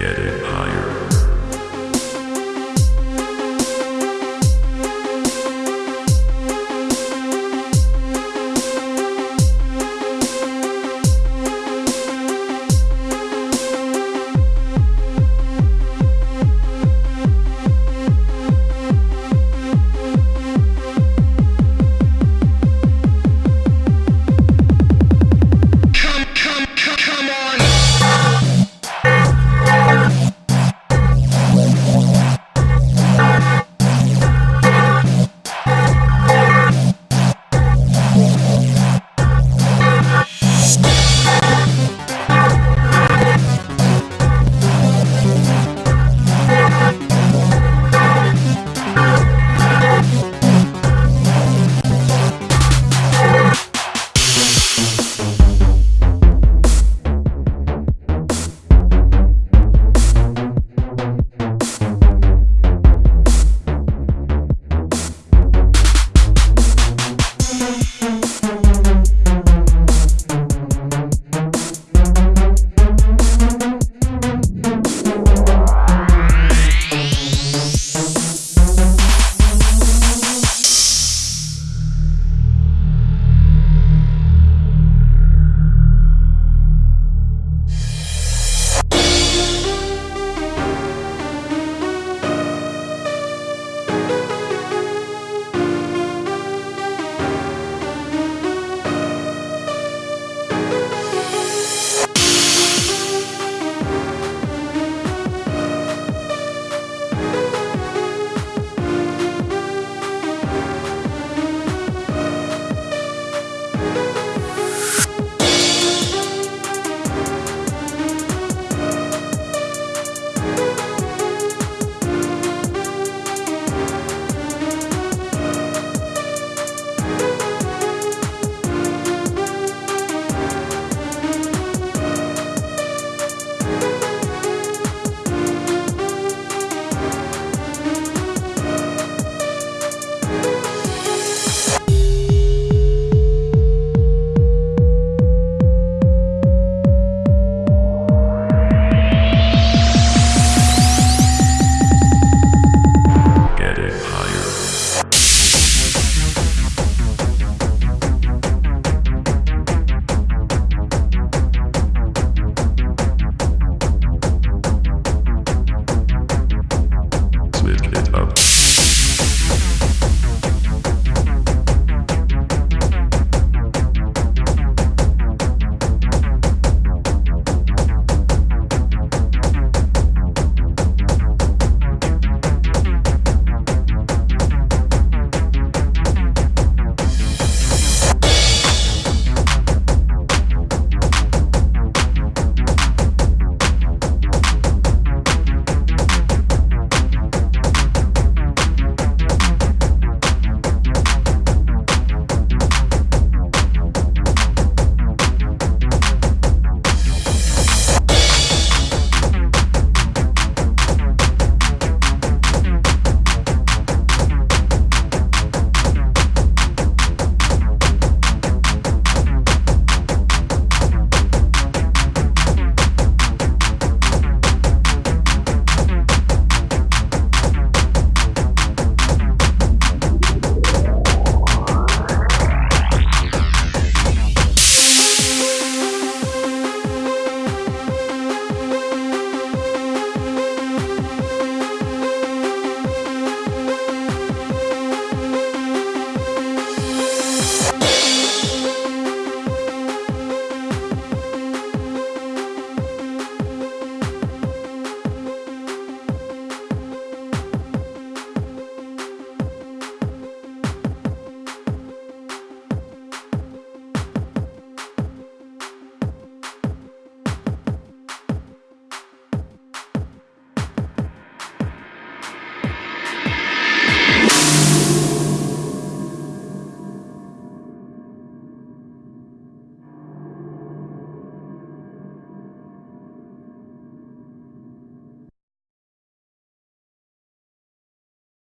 Get it.